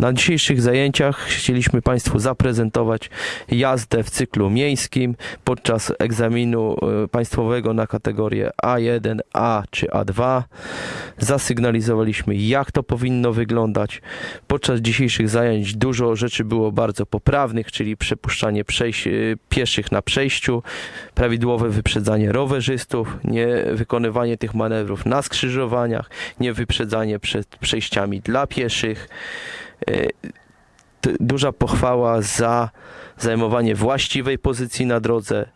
Na dzisiejszych zajęciach chcieliśmy Państwu zaprezentować jazdę w cyklu miejskim podczas egzaminu e, państwowego na kategorię A1, A czy A2. Zasygnalizowaliśmy, jak to powinno wyglądać. Podczas dzisiejszych zajęć dużo rzeczy było bardzo poprawnych, czyli przepuszczanie e, pieszych na przejściu, prawidłowe wyprzedzanie rowerzystów, nie wykonywanie tych manewrów na skrzyżowaniach, nie wyprzedzanie przed przejściami dla pieszych. T- Duża pochwała za zajmowanie właściwej pozycji na drodze.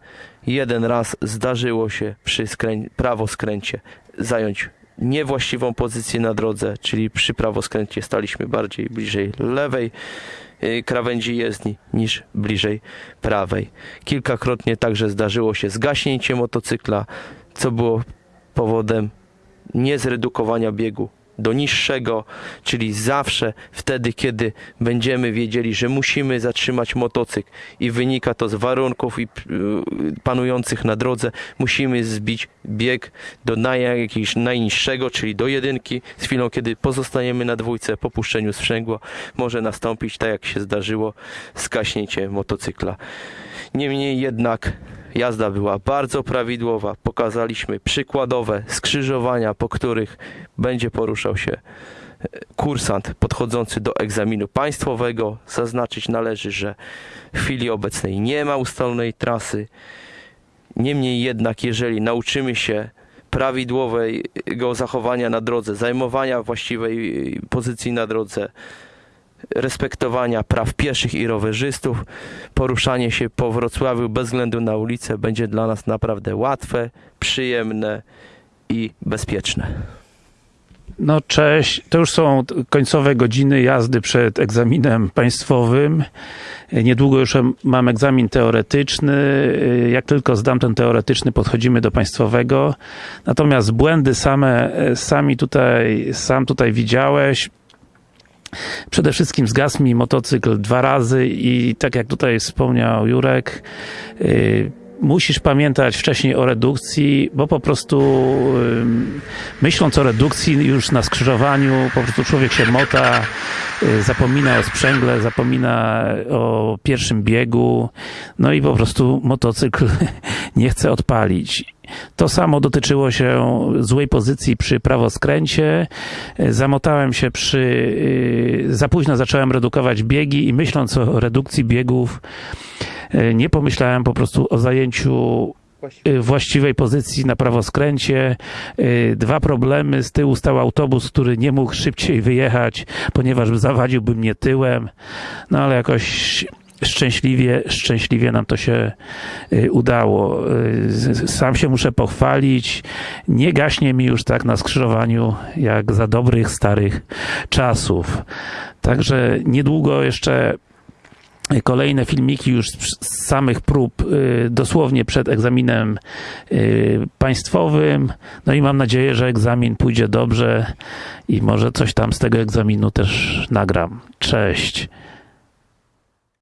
Jeden raz zdarzyło się przy skrę- prawoskręcie zająć niewłaściwą pozycję na drodze, czyli przy prawoskręcie staliśmy bardziej bliżej lewej y, krawędzi jezdni niż bliżej prawej. Kilkakrotnie także zdarzyło się zgaśnięcie motocykla, co było powodem niezredukowania biegu do niższego, czyli zawsze wtedy, kiedy będziemy wiedzieli, że musimy zatrzymać motocykl i wynika to z warunków i y, panujących na drodze, musimy zbić bieg do jakiegoś najniższego, czyli do jedynki. Z chwilą, kiedy pozostaniemy na dwójce po puszczeniu sprzęgła, może nastąpić, tak jak się zdarzyło, skaśnięcie motocykla. Niemniej jednak jazda była bardzo prawidłowa. Pokazaliśmy przykładowe skrzyżowania, po których będzie poruszał się e, kursant podchodzący do egzaminu państwowego. Zaznaczyć należy, że w chwili obecnej nie ma ustalonej trasy. Niemniej jednak, jeżeli nauczymy się prawidłowego zachowania na drodze, zajmowania właściwej pozycji na drodze, respektowania praw pieszych i rowerzystów, poruszanie się po Wrocławiu bez względu na ulicę będzie dla nas naprawdę łatwe, przyjemne i bezpieczne. No cześć, to już są końcowe godziny jazdy przed egzaminem państwowym. Niedługo już mam egzamin teoretyczny. Jak tylko zdam ten teoretyczny, podchodzimy do państwowego. Natomiast błędy same, sami tutaj, sam tutaj widziałeś. Przede wszystkim zgasł mi motocykl dwa razy i tak jak tutaj wspomniał Jurek, yy, musisz pamiętać wcześniej o redukcji, bo po prostu myśląc o redukcji już na skrzyżowaniu, po prostu człowiek się mota, y, zapomina o sprzęgle, zapomina o pierwszym biegu, no i po prostu motocykl nie chce odpalić. To samo dotyczyło się złej pozycji przy prawoskręcie. Zamotałem się przy... y, Za późno zacząłem redukować biegi i myśląc o redukcji biegów, y, nie pomyślałem po prostu o zajęciu właściwej pozycji na prawoskręcie. Dwa problemy. Z tyłu stał autobus, który nie mógł szybciej wyjechać, ponieważ zawadziłby mnie tyłem. No ale jakoś szczęśliwie, szczęśliwie nam to się y, udało. Y, Sam się muszę pochwalić. Nie gaśnie mi już tak na skrzyżowaniu, jak za dobrych, starych czasów. Także niedługo jeszcze kolejne filmiki już z samych prób, y, dosłownie przed egzaminem państwowym. No i mam nadzieję, że egzamin pójdzie dobrze i może coś tam z tego egzaminu też nagram. Cześć.